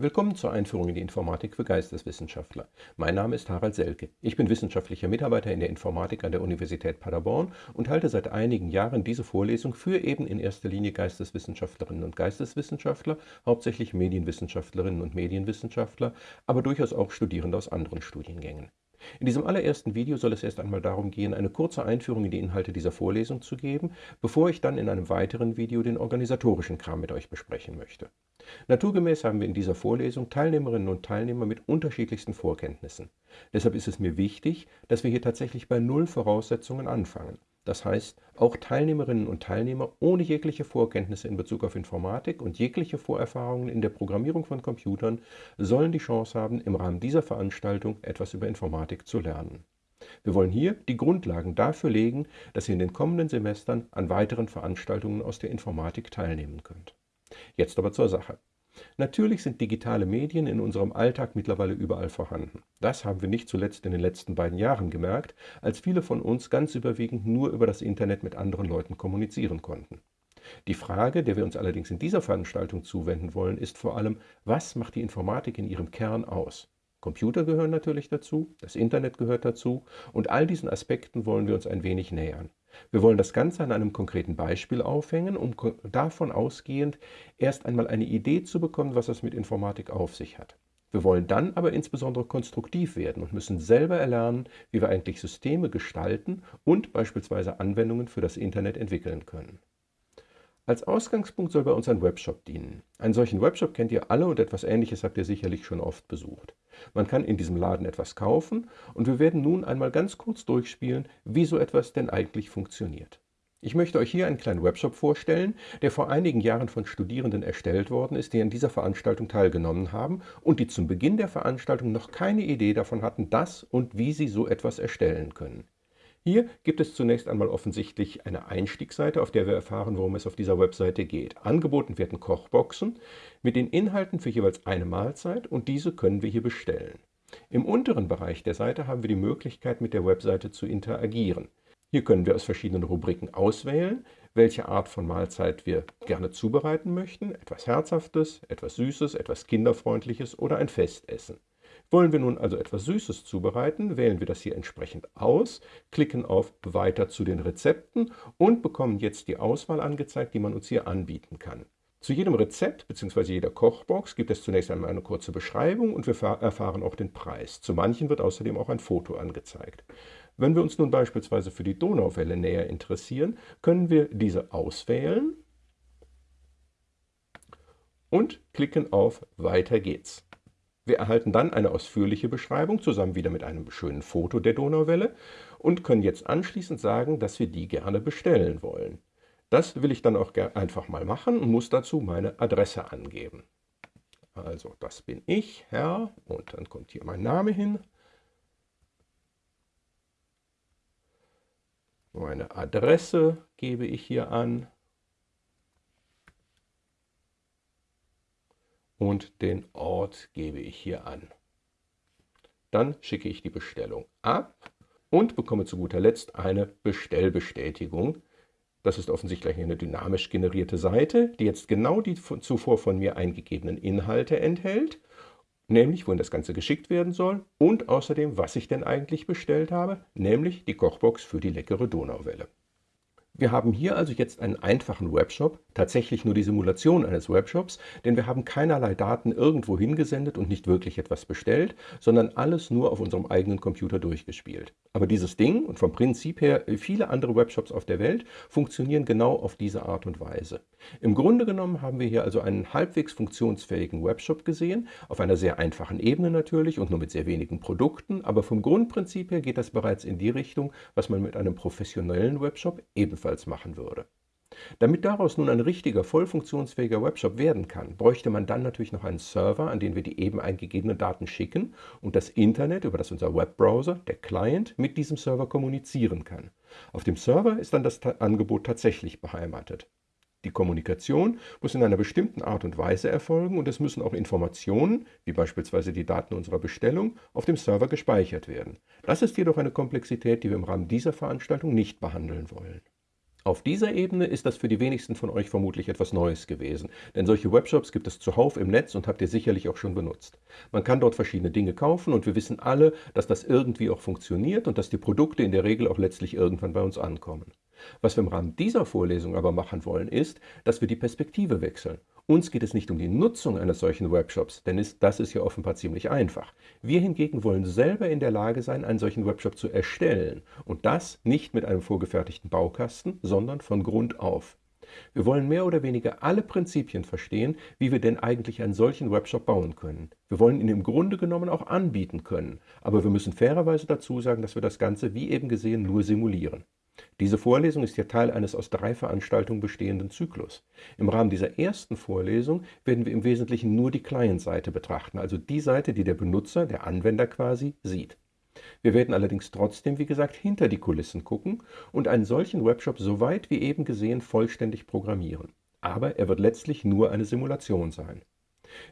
Willkommen zur Einführung in die Informatik für Geisteswissenschaftler. Mein Name ist Harald Selke. Ich bin wissenschaftlicher Mitarbeiter in der Informatik an der Universität Paderborn und halte seit einigen Jahren diese Vorlesung für eben in erster Linie Geisteswissenschaftlerinnen und Geisteswissenschaftler, hauptsächlich Medienwissenschaftlerinnen und Medienwissenschaftler, aber durchaus auch Studierende aus anderen Studiengängen. In diesem allerersten Video soll es erst einmal darum gehen, eine kurze Einführung in die Inhalte dieser Vorlesung zu geben, bevor ich dann in einem weiteren Video den organisatorischen Kram mit euch besprechen möchte. Naturgemäß haben wir in dieser Vorlesung Teilnehmerinnen und Teilnehmer mit unterschiedlichsten Vorkenntnissen. Deshalb ist es mir wichtig, dass wir hier tatsächlich bei Null Voraussetzungen anfangen. Das heißt, auch Teilnehmerinnen und Teilnehmer ohne jegliche Vorkenntnisse in Bezug auf Informatik und jegliche Vorerfahrungen in der Programmierung von Computern sollen die Chance haben, im Rahmen dieser Veranstaltung etwas über Informatik zu lernen. Wir wollen hier die Grundlagen dafür legen, dass ihr in den kommenden Semestern an weiteren Veranstaltungen aus der Informatik teilnehmen könnt. Jetzt aber zur Sache. Natürlich sind digitale Medien in unserem Alltag mittlerweile überall vorhanden. Das haben wir nicht zuletzt in den letzten beiden Jahren gemerkt, als viele von uns ganz überwiegend nur über das Internet mit anderen Leuten kommunizieren konnten. Die Frage, der wir uns allerdings in dieser Veranstaltung zuwenden wollen, ist vor allem, was macht die Informatik in ihrem Kern aus? Computer gehören natürlich dazu, das Internet gehört dazu und all diesen Aspekten wollen wir uns ein wenig nähern. Wir wollen das Ganze an einem konkreten Beispiel aufhängen, um davon ausgehend erst einmal eine Idee zu bekommen, was es mit Informatik auf sich hat. Wir wollen dann aber insbesondere konstruktiv werden und müssen selber erlernen, wie wir eigentlich Systeme gestalten und beispielsweise Anwendungen für das Internet entwickeln können. Als Ausgangspunkt soll bei uns ein Webshop dienen. Einen solchen Webshop kennt ihr alle und etwas Ähnliches habt ihr sicherlich schon oft besucht. Man kann in diesem Laden etwas kaufen und wir werden nun einmal ganz kurz durchspielen, wie so etwas denn eigentlich funktioniert. Ich möchte euch hier einen kleinen Webshop vorstellen, der vor einigen Jahren von Studierenden erstellt worden ist, die an dieser Veranstaltung teilgenommen haben und die zum Beginn der Veranstaltung noch keine Idee davon hatten, dass und wie sie so etwas erstellen können. Hier gibt es zunächst einmal offensichtlich eine Einstiegsseite, auf der wir erfahren, worum es auf dieser Webseite geht. Angeboten werden Kochboxen mit den Inhalten für jeweils eine Mahlzeit und diese können wir hier bestellen. Im unteren Bereich der Seite haben wir die Möglichkeit, mit der Webseite zu interagieren. Hier können wir aus verschiedenen Rubriken auswählen, welche Art von Mahlzeit wir gerne zubereiten möchten, etwas Herzhaftes, etwas Süßes, etwas Kinderfreundliches oder ein Festessen. Wollen wir nun also etwas Süßes zubereiten, wählen wir das hier entsprechend aus, klicken auf Weiter zu den Rezepten und bekommen jetzt die Auswahl angezeigt, die man uns hier anbieten kann. Zu jedem Rezept bzw. jeder Kochbox gibt es zunächst einmal eine kurze Beschreibung und wir erfahren auch den Preis. Zu manchen wird außerdem auch ein Foto angezeigt. Wenn wir uns nun beispielsweise für die Donauwelle näher interessieren, können wir diese auswählen und klicken auf Weiter geht's. Wir erhalten dann eine ausführliche Beschreibung, zusammen wieder mit einem schönen Foto der Donauwelle und können jetzt anschließend sagen, dass wir die gerne bestellen wollen. Das will ich dann auch einfach mal machen und muss dazu meine Adresse angeben. Also das bin ich, Herr, und dann kommt hier mein Name hin. Meine Adresse gebe ich hier an. Und den Ort gebe ich hier an. Dann schicke ich die Bestellung ab und bekomme zu guter Letzt eine Bestellbestätigung. Das ist offensichtlich eine dynamisch generierte Seite, die jetzt genau die zuvor von mir eingegebenen Inhalte enthält, nämlich wohin das Ganze geschickt werden soll und außerdem, was ich denn eigentlich bestellt habe, nämlich die Kochbox für die leckere Donauwelle. Wir haben hier also jetzt einen einfachen Webshop, tatsächlich nur die Simulation eines Webshops, denn wir haben keinerlei Daten irgendwo hingesendet und nicht wirklich etwas bestellt, sondern alles nur auf unserem eigenen Computer durchgespielt. Aber dieses Ding und vom Prinzip her viele andere Webshops auf der Welt funktionieren genau auf diese Art und Weise. Im Grunde genommen haben wir hier also einen halbwegs funktionsfähigen Webshop gesehen, auf einer sehr einfachen Ebene natürlich und nur mit sehr wenigen Produkten, aber vom Grundprinzip her geht das bereits in die Richtung, was man mit einem professionellen Webshop ebenfalls machen würde. Damit daraus nun ein richtiger, voll funktionsfähiger Webshop werden kann, bräuchte man dann natürlich noch einen Server, an den wir die eben eingegebenen Daten schicken und das Internet, über das unser Webbrowser, der Client, mit diesem Server kommunizieren kann. Auf dem Server ist dann das Angebot tatsächlich beheimatet. Die Kommunikation muss in einer bestimmten Art und Weise erfolgen und es müssen auch Informationen, wie beispielsweise die Daten unserer Bestellung, auf dem Server gespeichert werden. Das ist jedoch eine Komplexität, die wir im Rahmen dieser Veranstaltung nicht behandeln wollen. Auf dieser Ebene ist das für die wenigsten von euch vermutlich etwas Neues gewesen, denn solche Webshops gibt es zuhauf im Netz und habt ihr sicherlich auch schon benutzt. Man kann dort verschiedene Dinge kaufen und wir wissen alle, dass das irgendwie auch funktioniert und dass die Produkte in der Regel auch letztlich irgendwann bei uns ankommen. Was wir im Rahmen dieser Vorlesung aber machen wollen, ist, dass wir die Perspektive wechseln uns geht es nicht um die Nutzung eines solchen Webshops, denn das ist ja offenbar ziemlich einfach. Wir hingegen wollen selber in der Lage sein, einen solchen Webshop zu erstellen. Und das nicht mit einem vorgefertigten Baukasten, sondern von Grund auf. Wir wollen mehr oder weniger alle Prinzipien verstehen, wie wir denn eigentlich einen solchen Webshop bauen können. Wir wollen ihn im Grunde genommen auch anbieten können, aber wir müssen fairerweise dazu sagen, dass wir das Ganze, wie eben gesehen, nur simulieren. Diese Vorlesung ist ja Teil eines aus drei Veranstaltungen bestehenden Zyklus. Im Rahmen dieser ersten Vorlesung werden wir im Wesentlichen nur die Client-Seite betrachten, also die Seite, die der Benutzer, der Anwender quasi, sieht. Wir werden allerdings trotzdem, wie gesagt, hinter die Kulissen gucken und einen solchen Webshop so weit wie eben gesehen vollständig programmieren. Aber er wird letztlich nur eine Simulation sein.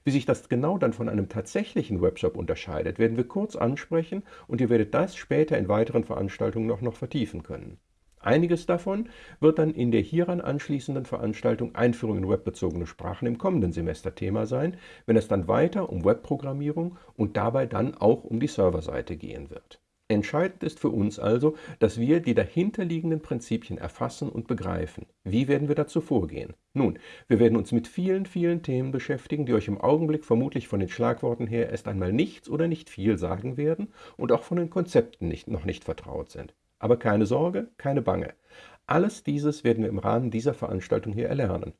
Wie sich das genau dann von einem tatsächlichen Webshop unterscheidet, werden wir kurz ansprechen und ihr werdet das später in weiteren Veranstaltungen noch, noch vertiefen können. Einiges davon wird dann in der hieran anschließenden Veranstaltung Einführung in webbezogene Sprachen im kommenden Semester Thema sein, wenn es dann weiter um Webprogrammierung und dabei dann auch um die Serverseite gehen wird. Entscheidend ist für uns also, dass wir die dahinterliegenden Prinzipien erfassen und begreifen. Wie werden wir dazu vorgehen? Nun, wir werden uns mit vielen, vielen Themen beschäftigen, die euch im Augenblick vermutlich von den Schlagworten her erst einmal nichts oder nicht viel sagen werden und auch von den Konzepten nicht, noch nicht vertraut sind. Aber keine Sorge, keine Bange. Alles dieses werden wir im Rahmen dieser Veranstaltung hier erlernen.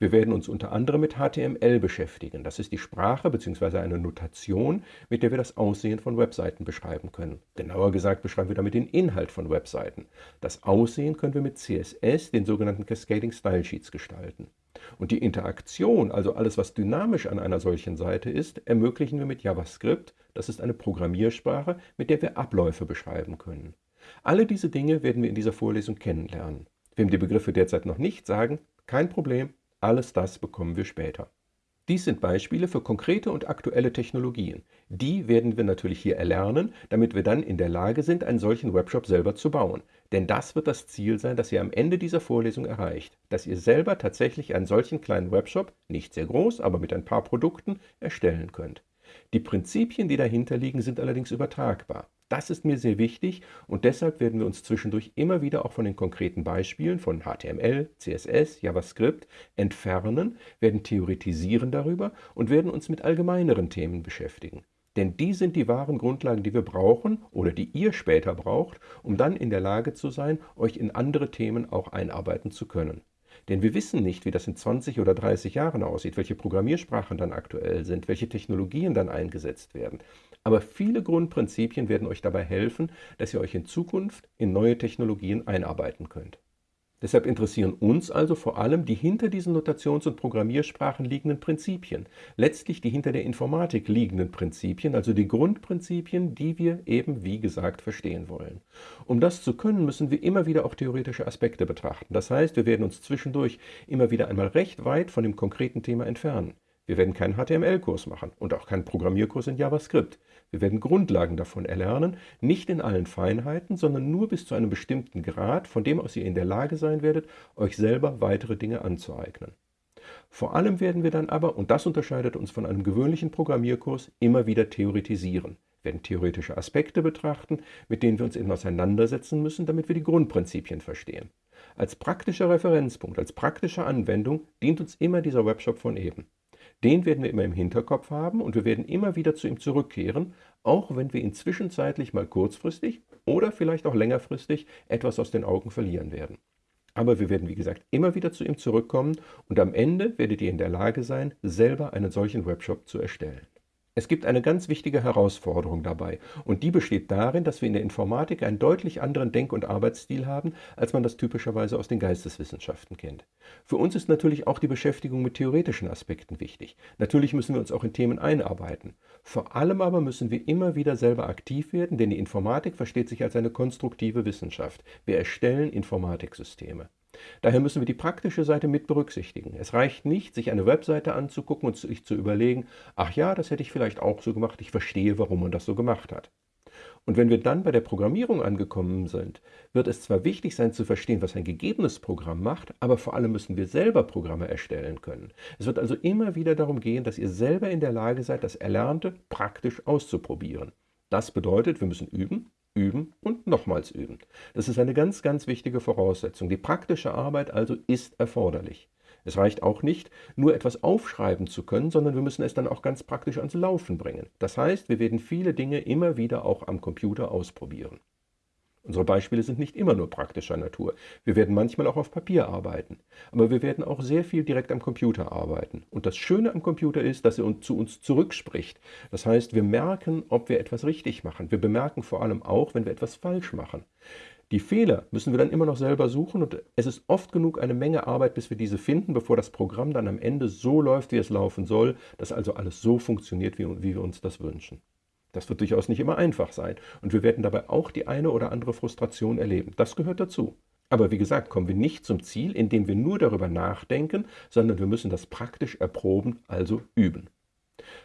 Wir werden uns unter anderem mit HTML beschäftigen. Das ist die Sprache bzw. eine Notation, mit der wir das Aussehen von Webseiten beschreiben können. Genauer gesagt beschreiben wir damit den Inhalt von Webseiten. Das Aussehen können wir mit CSS, den sogenannten Cascading Style Sheets, gestalten. Und die Interaktion, also alles, was dynamisch an einer solchen Seite ist, ermöglichen wir mit JavaScript. Das ist eine Programmiersprache, mit der wir Abläufe beschreiben können. Alle diese Dinge werden wir in dieser Vorlesung kennenlernen. Wem die Begriffe derzeit noch nicht sagen, kein Problem, alles das bekommen wir später. Dies sind Beispiele für konkrete und aktuelle Technologien. Die werden wir natürlich hier erlernen, damit wir dann in der Lage sind, einen solchen Webshop selber zu bauen. Denn das wird das Ziel sein, das ihr am Ende dieser Vorlesung erreicht, dass ihr selber tatsächlich einen solchen kleinen Webshop, nicht sehr groß, aber mit ein paar Produkten, erstellen könnt. Die Prinzipien, die dahinter liegen, sind allerdings übertragbar. Das ist mir sehr wichtig und deshalb werden wir uns zwischendurch immer wieder auch von den konkreten Beispielen von HTML, CSS, JavaScript entfernen, werden theoretisieren darüber und werden uns mit allgemeineren Themen beschäftigen. Denn die sind die wahren Grundlagen, die wir brauchen oder die ihr später braucht, um dann in der Lage zu sein, euch in andere Themen auch einarbeiten zu können. Denn wir wissen nicht, wie das in 20 oder 30 Jahren aussieht, welche Programmiersprachen dann aktuell sind, welche Technologien dann eingesetzt werden. Aber viele Grundprinzipien werden euch dabei helfen, dass ihr euch in Zukunft in neue Technologien einarbeiten könnt. Deshalb interessieren uns also vor allem die hinter diesen Notations- und Programmiersprachen liegenden Prinzipien, letztlich die hinter der Informatik liegenden Prinzipien, also die Grundprinzipien, die wir eben wie gesagt verstehen wollen. Um das zu können, müssen wir immer wieder auch theoretische Aspekte betrachten. Das heißt, wir werden uns zwischendurch immer wieder einmal recht weit von dem konkreten Thema entfernen. Wir werden keinen HTML-Kurs machen und auch keinen Programmierkurs in JavaScript. Wir werden Grundlagen davon erlernen, nicht in allen Feinheiten, sondern nur bis zu einem bestimmten Grad, von dem aus ihr in der Lage sein werdet, euch selber weitere Dinge anzueignen. Vor allem werden wir dann aber, und das unterscheidet uns von einem gewöhnlichen Programmierkurs, immer wieder theoretisieren, wir werden theoretische Aspekte betrachten, mit denen wir uns eben auseinandersetzen müssen, damit wir die Grundprinzipien verstehen. Als praktischer Referenzpunkt, als praktische Anwendung dient uns immer dieser Webshop von eben. Den werden wir immer im Hinterkopf haben und wir werden immer wieder zu ihm zurückkehren, auch wenn wir ihn zwischenzeitlich mal kurzfristig oder vielleicht auch längerfristig etwas aus den Augen verlieren werden. Aber wir werden, wie gesagt, immer wieder zu ihm zurückkommen und am Ende werdet ihr in der Lage sein, selber einen solchen Webshop zu erstellen. Es gibt eine ganz wichtige Herausforderung dabei und die besteht darin, dass wir in der Informatik einen deutlich anderen Denk- und Arbeitsstil haben, als man das typischerweise aus den Geisteswissenschaften kennt. Für uns ist natürlich auch die Beschäftigung mit theoretischen Aspekten wichtig. Natürlich müssen wir uns auch in Themen einarbeiten. Vor allem aber müssen wir immer wieder selber aktiv werden, denn die Informatik versteht sich als eine konstruktive Wissenschaft. Wir erstellen Informatiksysteme. Daher müssen wir die praktische Seite mit berücksichtigen. Es reicht nicht, sich eine Webseite anzugucken und sich zu überlegen, ach ja, das hätte ich vielleicht auch so gemacht, ich verstehe, warum man das so gemacht hat. Und wenn wir dann bei der Programmierung angekommen sind, wird es zwar wichtig sein zu verstehen, was ein gegebenes Programm macht, aber vor allem müssen wir selber Programme erstellen können. Es wird also immer wieder darum gehen, dass ihr selber in der Lage seid, das Erlernte praktisch auszuprobieren. Das bedeutet, wir müssen üben, üben und nochmals üben. Das ist eine ganz, ganz wichtige Voraussetzung. Die praktische Arbeit also ist erforderlich. Es reicht auch nicht, nur etwas aufschreiben zu können, sondern wir müssen es dann auch ganz praktisch ans Laufen bringen. Das heißt, wir werden viele Dinge immer wieder auch am Computer ausprobieren. Unsere Beispiele sind nicht immer nur praktischer Natur. Wir werden manchmal auch auf Papier arbeiten. Aber wir werden auch sehr viel direkt am Computer arbeiten. Und das Schöne am Computer ist, dass er zu uns zurückspricht. Das heißt, wir merken, ob wir etwas richtig machen. Wir bemerken vor allem auch, wenn wir etwas falsch machen. Die Fehler müssen wir dann immer noch selber suchen und es ist oft genug eine Menge Arbeit, bis wir diese finden, bevor das Programm dann am Ende so läuft, wie es laufen soll, dass also alles so funktioniert, wie wir uns das wünschen. Das wird durchaus nicht immer einfach sein und wir werden dabei auch die eine oder andere Frustration erleben. Das gehört dazu. Aber wie gesagt, kommen wir nicht zum Ziel, indem wir nur darüber nachdenken, sondern wir müssen das praktisch erproben, also üben.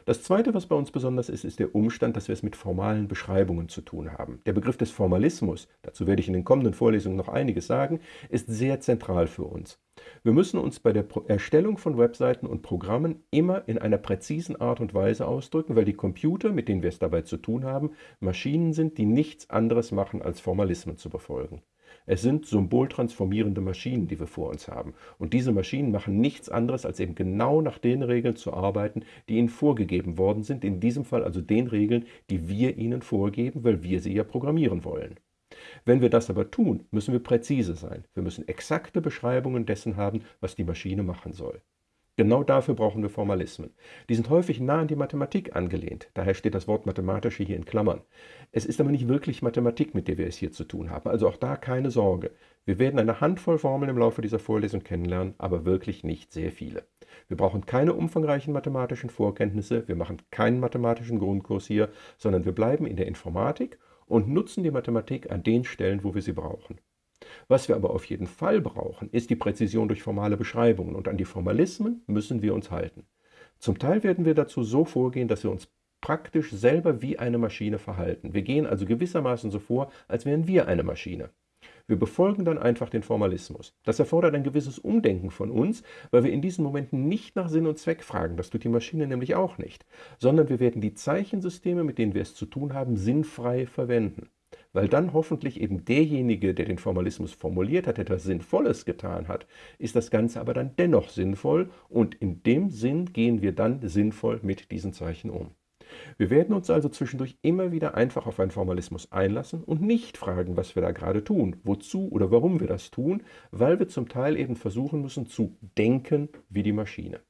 Das Zweite, was bei uns besonders ist, ist der Umstand, dass wir es mit formalen Beschreibungen zu tun haben. Der Begriff des Formalismus, dazu werde ich in den kommenden Vorlesungen noch einiges sagen, ist sehr zentral für uns. Wir müssen uns bei der Erstellung von Webseiten und Programmen immer in einer präzisen Art und Weise ausdrücken, weil die Computer, mit denen wir es dabei zu tun haben, Maschinen sind, die nichts anderes machen, als Formalismen zu befolgen. Es sind symboltransformierende Maschinen, die wir vor uns haben. Und diese Maschinen machen nichts anderes, als eben genau nach den Regeln zu arbeiten, die ihnen vorgegeben worden sind. In diesem Fall also den Regeln, die wir ihnen vorgeben, weil wir sie ja programmieren wollen. Wenn wir das aber tun, müssen wir präzise sein. Wir müssen exakte Beschreibungen dessen haben, was die Maschine machen soll. Genau dafür brauchen wir Formalismen. Die sind häufig nah an die Mathematik angelehnt, daher steht das Wort mathematische hier in Klammern. Es ist aber nicht wirklich Mathematik, mit der wir es hier zu tun haben, also auch da keine Sorge. Wir werden eine Handvoll Formeln im Laufe dieser Vorlesung kennenlernen, aber wirklich nicht sehr viele. Wir brauchen keine umfangreichen mathematischen Vorkenntnisse, wir machen keinen mathematischen Grundkurs hier, sondern wir bleiben in der Informatik und nutzen die Mathematik an den Stellen, wo wir sie brauchen. Was wir aber auf jeden Fall brauchen, ist die Präzision durch formale Beschreibungen und an die Formalismen müssen wir uns halten. Zum Teil werden wir dazu so vorgehen, dass wir uns praktisch selber wie eine Maschine verhalten. Wir gehen also gewissermaßen so vor, als wären wir eine Maschine. Wir befolgen dann einfach den Formalismus. Das erfordert ein gewisses Umdenken von uns, weil wir in diesen Momenten nicht nach Sinn und Zweck fragen, das tut die Maschine nämlich auch nicht, sondern wir werden die Zeichensysteme, mit denen wir es zu tun haben, sinnfrei verwenden weil dann hoffentlich eben derjenige, der den Formalismus formuliert hat, etwas Sinnvolles getan hat, ist das Ganze aber dann dennoch sinnvoll und in dem Sinn gehen wir dann sinnvoll mit diesen Zeichen um. Wir werden uns also zwischendurch immer wieder einfach auf einen Formalismus einlassen und nicht fragen, was wir da gerade tun, wozu oder warum wir das tun, weil wir zum Teil eben versuchen müssen zu denken wie die Maschine.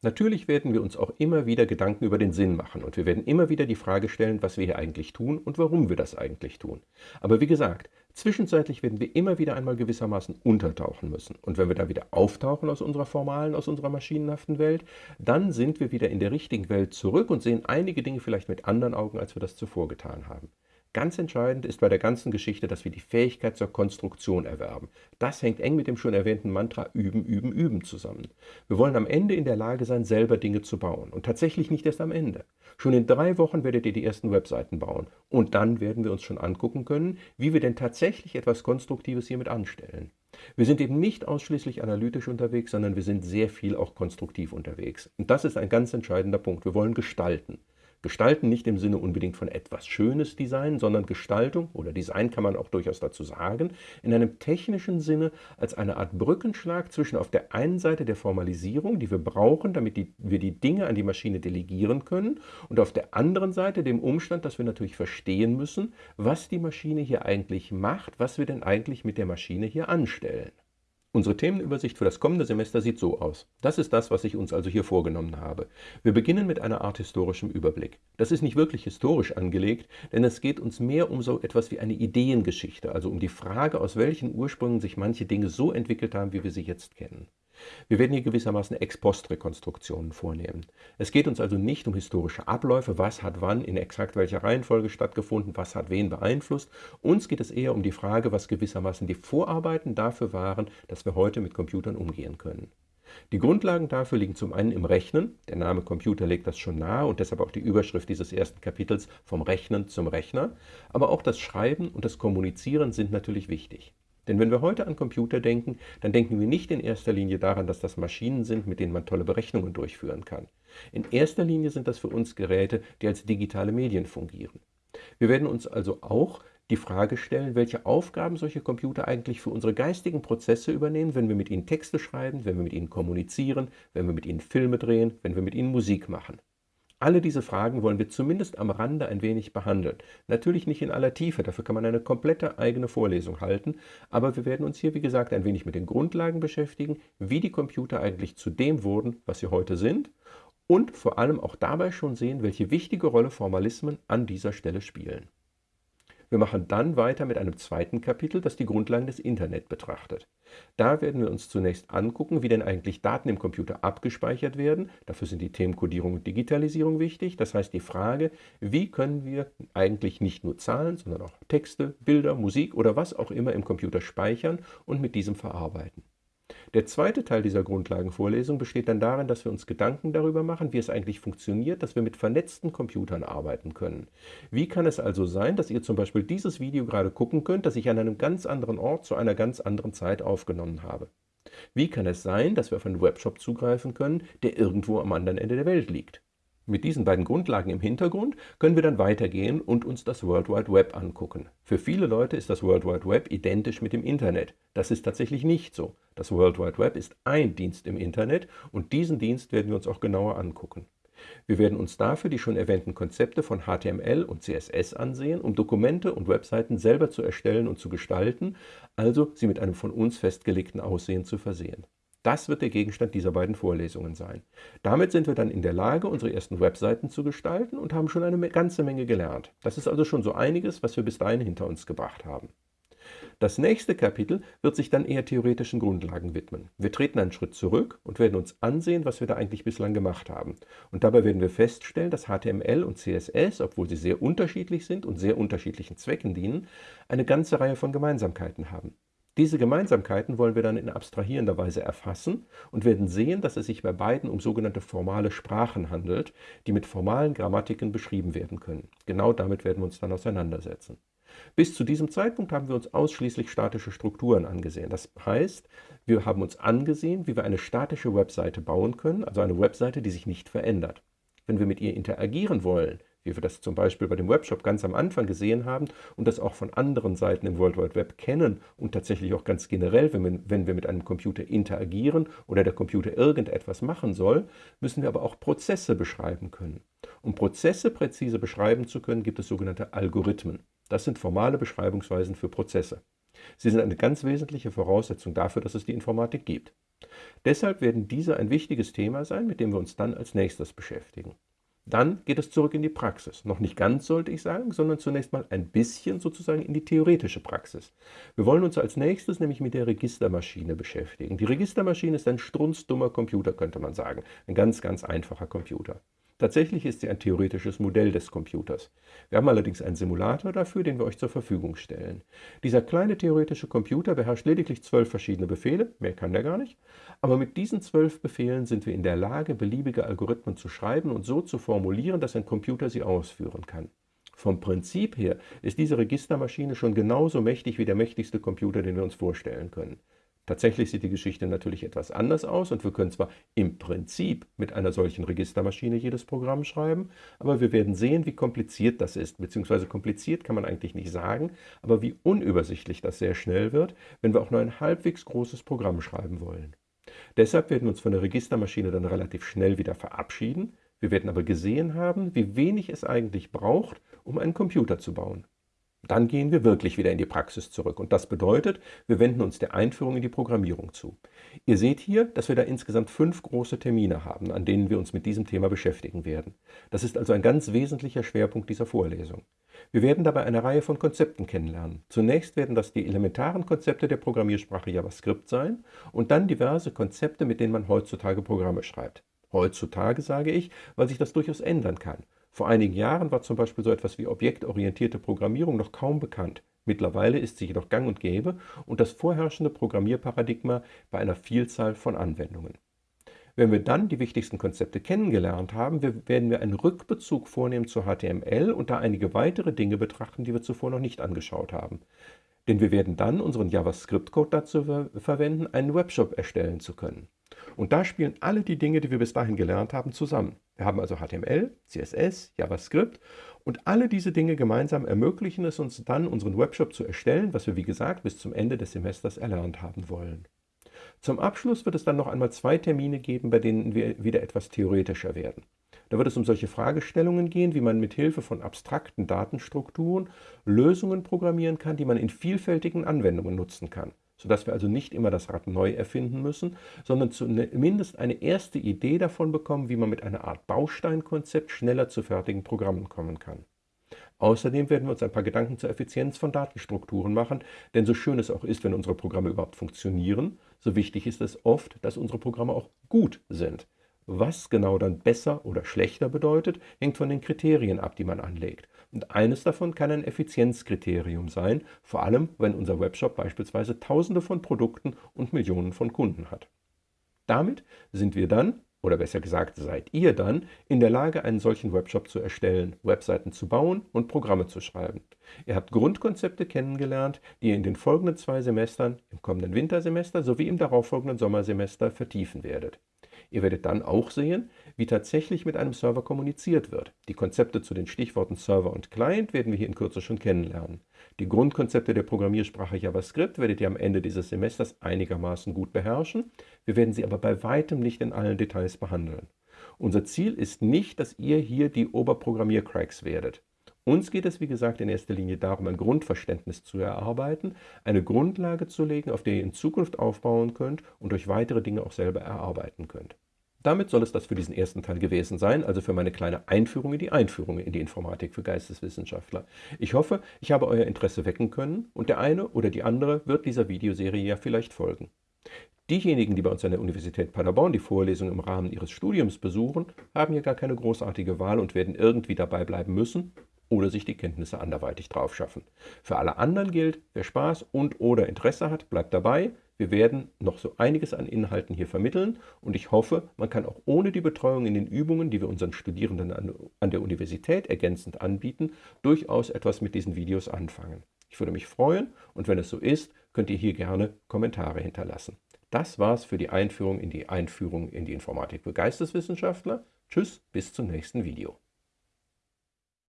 Natürlich werden wir uns auch immer wieder Gedanken über den Sinn machen und wir werden immer wieder die Frage stellen, was wir hier eigentlich tun und warum wir das eigentlich tun. Aber wie gesagt, zwischenzeitlich werden wir immer wieder einmal gewissermaßen untertauchen müssen. Und wenn wir da wieder auftauchen aus unserer formalen, aus unserer maschinenhaften Welt, dann sind wir wieder in der richtigen Welt zurück und sehen einige Dinge vielleicht mit anderen Augen, als wir das zuvor getan haben. Ganz entscheidend ist bei der ganzen Geschichte, dass wir die Fähigkeit zur Konstruktion erwerben. Das hängt eng mit dem schon erwähnten Mantra Üben, Üben, Üben zusammen. Wir wollen am Ende in der Lage sein, selber Dinge zu bauen. Und tatsächlich nicht erst am Ende. Schon in drei Wochen werdet ihr die ersten Webseiten bauen. Und dann werden wir uns schon angucken können, wie wir denn tatsächlich etwas Konstruktives hiermit anstellen. Wir sind eben nicht ausschließlich analytisch unterwegs, sondern wir sind sehr viel auch konstruktiv unterwegs. Und das ist ein ganz entscheidender Punkt. Wir wollen gestalten. Gestalten nicht im Sinne unbedingt von etwas Schönes Design, sondern Gestaltung oder Design kann man auch durchaus dazu sagen, in einem technischen Sinne als eine Art Brückenschlag zwischen auf der einen Seite der Formalisierung, die wir brauchen, damit die, wir die Dinge an die Maschine delegieren können, und auf der anderen Seite dem Umstand, dass wir natürlich verstehen müssen, was die Maschine hier eigentlich macht, was wir denn eigentlich mit der Maschine hier anstellen. Unsere Themenübersicht für das kommende Semester sieht so aus. Das ist das, was ich uns also hier vorgenommen habe. Wir beginnen mit einer Art historischem Überblick. Das ist nicht wirklich historisch angelegt, denn es geht uns mehr um so etwas wie eine Ideengeschichte, also um die Frage, aus welchen Ursprüngen sich manche Dinge so entwickelt haben, wie wir sie jetzt kennen. Wir werden hier gewissermaßen Ex-Post-Rekonstruktionen vornehmen. Es geht uns also nicht um historische Abläufe, was hat wann in exakt welcher Reihenfolge stattgefunden, was hat wen beeinflusst. Uns geht es eher um die Frage, was gewissermaßen die Vorarbeiten dafür waren, dass wir heute mit Computern umgehen können. Die Grundlagen dafür liegen zum einen im Rechnen, der Name Computer legt das schon nahe und deshalb auch die Überschrift dieses ersten Kapitels vom Rechnen zum Rechner, aber auch das Schreiben und das Kommunizieren sind natürlich wichtig. Denn wenn wir heute an Computer denken, dann denken wir nicht in erster Linie daran, dass das Maschinen sind, mit denen man tolle Berechnungen durchführen kann. In erster Linie sind das für uns Geräte, die als digitale Medien fungieren. Wir werden uns also auch die Frage stellen, welche Aufgaben solche Computer eigentlich für unsere geistigen Prozesse übernehmen, wenn wir mit ihnen Texte schreiben, wenn wir mit ihnen kommunizieren, wenn wir mit ihnen Filme drehen, wenn wir mit ihnen Musik machen. Alle diese Fragen wollen wir zumindest am Rande ein wenig behandeln. Natürlich nicht in aller Tiefe, dafür kann man eine komplette eigene Vorlesung halten, aber wir werden uns hier, wie gesagt, ein wenig mit den Grundlagen beschäftigen, wie die Computer eigentlich zu dem wurden, was sie heute sind und vor allem auch dabei schon sehen, welche wichtige Rolle Formalismen an dieser Stelle spielen. Wir machen dann weiter mit einem zweiten Kapitel, das die Grundlagen des Internet betrachtet. Da werden wir uns zunächst angucken, wie denn eigentlich Daten im Computer abgespeichert werden. Dafür sind die Themen Codierung und Digitalisierung wichtig. Das heißt die Frage, wie können wir eigentlich nicht nur Zahlen, sondern auch Texte, Bilder, Musik oder was auch immer im Computer speichern und mit diesem verarbeiten. Der zweite Teil dieser Grundlagenvorlesung besteht dann darin, dass wir uns Gedanken darüber machen, wie es eigentlich funktioniert, dass wir mit vernetzten Computern arbeiten können. Wie kann es also sein, dass ihr zum Beispiel dieses Video gerade gucken könnt, das ich an einem ganz anderen Ort zu einer ganz anderen Zeit aufgenommen habe? Wie kann es sein, dass wir auf einen Webshop zugreifen können, der irgendwo am anderen Ende der Welt liegt? Mit diesen beiden Grundlagen im Hintergrund können wir dann weitergehen und uns das World Wide Web angucken. Für viele Leute ist das World Wide Web identisch mit dem Internet. Das ist tatsächlich nicht so. Das World Wide Web ist ein Dienst im Internet und diesen Dienst werden wir uns auch genauer angucken. Wir werden uns dafür die schon erwähnten Konzepte von HTML und CSS ansehen, um Dokumente und Webseiten selber zu erstellen und zu gestalten, also sie mit einem von uns festgelegten Aussehen zu versehen. Das wird der Gegenstand dieser beiden Vorlesungen sein. Damit sind wir dann in der Lage, unsere ersten Webseiten zu gestalten und haben schon eine ganze Menge gelernt. Das ist also schon so einiges, was wir bis dahin hinter uns gebracht haben. Das nächste Kapitel wird sich dann eher theoretischen Grundlagen widmen. Wir treten einen Schritt zurück und werden uns ansehen, was wir da eigentlich bislang gemacht haben. Und dabei werden wir feststellen, dass HTML und CSS, obwohl sie sehr unterschiedlich sind und sehr unterschiedlichen Zwecken dienen, eine ganze Reihe von Gemeinsamkeiten haben. Diese Gemeinsamkeiten wollen wir dann in abstrahierender Weise erfassen und werden sehen, dass es sich bei beiden um sogenannte formale Sprachen handelt, die mit formalen Grammatiken beschrieben werden können. Genau damit werden wir uns dann auseinandersetzen. Bis zu diesem Zeitpunkt haben wir uns ausschließlich statische Strukturen angesehen. Das heißt, wir haben uns angesehen, wie wir eine statische Webseite bauen können, also eine Webseite, die sich nicht verändert. Wenn wir mit ihr interagieren wollen, wie wir das zum Beispiel bei dem Webshop ganz am Anfang gesehen haben und das auch von anderen Seiten im World Wide Web kennen und tatsächlich auch ganz generell, wenn wir, wenn wir mit einem Computer interagieren oder der Computer irgendetwas machen soll, müssen wir aber auch Prozesse beschreiben können. Um Prozesse präzise beschreiben zu können, gibt es sogenannte Algorithmen. Das sind formale Beschreibungsweisen für Prozesse. Sie sind eine ganz wesentliche Voraussetzung dafür, dass es die Informatik gibt. Deshalb werden diese ein wichtiges Thema sein, mit dem wir uns dann als nächstes beschäftigen. Dann geht es zurück in die Praxis. Noch nicht ganz, sollte ich sagen, sondern zunächst mal ein bisschen sozusagen in die theoretische Praxis. Wir wollen uns als nächstes nämlich mit der Registermaschine beschäftigen. Die Registermaschine ist ein strunzdummer Computer, könnte man sagen. Ein ganz, ganz einfacher Computer. Tatsächlich ist sie ein theoretisches Modell des Computers. Wir haben allerdings einen Simulator dafür, den wir euch zur Verfügung stellen. Dieser kleine theoretische Computer beherrscht lediglich zwölf verschiedene Befehle, mehr kann der gar nicht, aber mit diesen zwölf Befehlen sind wir in der Lage, beliebige Algorithmen zu schreiben und so zu formulieren, dass ein Computer sie ausführen kann. Vom Prinzip her ist diese Registermaschine schon genauso mächtig wie der mächtigste Computer, den wir uns vorstellen können. Tatsächlich sieht die Geschichte natürlich etwas anders aus und wir können zwar im Prinzip mit einer solchen Registermaschine jedes Programm schreiben, aber wir werden sehen, wie kompliziert das ist, beziehungsweise kompliziert kann man eigentlich nicht sagen, aber wie unübersichtlich das sehr schnell wird, wenn wir auch nur ein halbwegs großes Programm schreiben wollen. Deshalb werden wir uns von der Registermaschine dann relativ schnell wieder verabschieden, wir werden aber gesehen haben, wie wenig es eigentlich braucht, um einen Computer zu bauen. Dann gehen wir wirklich wieder in die Praxis zurück. Und das bedeutet, wir wenden uns der Einführung in die Programmierung zu. Ihr seht hier, dass wir da insgesamt fünf große Termine haben, an denen wir uns mit diesem Thema beschäftigen werden. Das ist also ein ganz wesentlicher Schwerpunkt dieser Vorlesung. Wir werden dabei eine Reihe von Konzepten kennenlernen. Zunächst werden das die elementaren Konzepte der Programmiersprache JavaScript sein und dann diverse Konzepte, mit denen man heutzutage Programme schreibt. Heutzutage sage ich, weil sich das durchaus ändern kann. Vor einigen Jahren war zum Beispiel so etwas wie objektorientierte Programmierung noch kaum bekannt. Mittlerweile ist sie jedoch gang und gäbe und das vorherrschende Programmierparadigma bei einer Vielzahl von Anwendungen. Wenn wir dann die wichtigsten Konzepte kennengelernt haben, werden wir einen Rückbezug vornehmen zu HTML und da einige weitere Dinge betrachten, die wir zuvor noch nicht angeschaut haben. Denn wir werden dann unseren JavaScript-Code dazu ver verwenden, einen Webshop erstellen zu können. Und da spielen alle die Dinge, die wir bis dahin gelernt haben, zusammen. Wir haben also HTML, CSS, JavaScript und alle diese Dinge gemeinsam ermöglichen es uns dann, unseren Webshop zu erstellen, was wir wie gesagt bis zum Ende des Semesters erlernt haben wollen. Zum Abschluss wird es dann noch einmal zwei Termine geben, bei denen wir wieder etwas theoretischer werden. Da wird es um solche Fragestellungen gehen, wie man mit Hilfe von abstrakten Datenstrukturen Lösungen programmieren kann, die man in vielfältigen Anwendungen nutzen kann, sodass wir also nicht immer das Rad neu erfinden müssen, sondern zumindest eine erste Idee davon bekommen, wie man mit einer Art Bausteinkonzept schneller zu fertigen Programmen kommen kann. Außerdem werden wir uns ein paar Gedanken zur Effizienz von Datenstrukturen machen, denn so schön es auch ist, wenn unsere Programme überhaupt funktionieren, so wichtig ist es oft, dass unsere Programme auch gut sind. Was genau dann besser oder schlechter bedeutet, hängt von den Kriterien ab, die man anlegt. Und eines davon kann ein Effizienzkriterium sein, vor allem wenn unser Webshop beispielsweise Tausende von Produkten und Millionen von Kunden hat. Damit sind wir dann oder besser gesagt seid ihr dann in der Lage, einen solchen Webshop zu erstellen, Webseiten zu bauen und Programme zu schreiben. Ihr habt Grundkonzepte kennengelernt, die ihr in den folgenden zwei Semestern, im kommenden Wintersemester sowie im darauffolgenden Sommersemester vertiefen werdet. Ihr werdet dann auch sehen, wie tatsächlich mit einem Server kommuniziert wird. Die Konzepte zu den Stichworten Server und Client werden wir hier in Kürze schon kennenlernen. Die Grundkonzepte der Programmiersprache JavaScript werdet ihr am Ende dieses Semesters einigermaßen gut beherrschen. Wir werden sie aber bei weitem nicht in allen Details behandeln. Unser Ziel ist nicht, dass ihr hier die Oberprogrammiercracks werdet. Uns geht es, wie gesagt, in erster Linie darum, ein Grundverständnis zu erarbeiten, eine Grundlage zu legen, auf der ihr in Zukunft aufbauen könnt und euch weitere Dinge auch selber erarbeiten könnt. Damit soll es das für diesen ersten Teil gewesen sein, also für meine kleine Einführung in die Einführung in die Informatik für Geisteswissenschaftler. Ich hoffe, ich habe euer Interesse wecken können und der eine oder die andere wird dieser Videoserie ja vielleicht folgen. Diejenigen, die bei uns an der Universität Paderborn die Vorlesung im Rahmen ihres Studiums besuchen, haben hier gar keine großartige Wahl und werden irgendwie dabei bleiben müssen oder sich die Kenntnisse anderweitig drauf schaffen. Für alle anderen gilt, wer Spaß und oder Interesse hat, bleibt dabei. Wir werden noch so einiges an Inhalten hier vermitteln und ich hoffe, man kann auch ohne die Betreuung in den Übungen, die wir unseren Studierenden an der Universität ergänzend anbieten, durchaus etwas mit diesen Videos anfangen. Ich würde mich freuen und wenn es so ist, könnt ihr hier gerne Kommentare hinterlassen. Das war's für die Einführung in die Einführung in die Informatik für Geisteswissenschaftler. Tschüss, bis zum nächsten Video.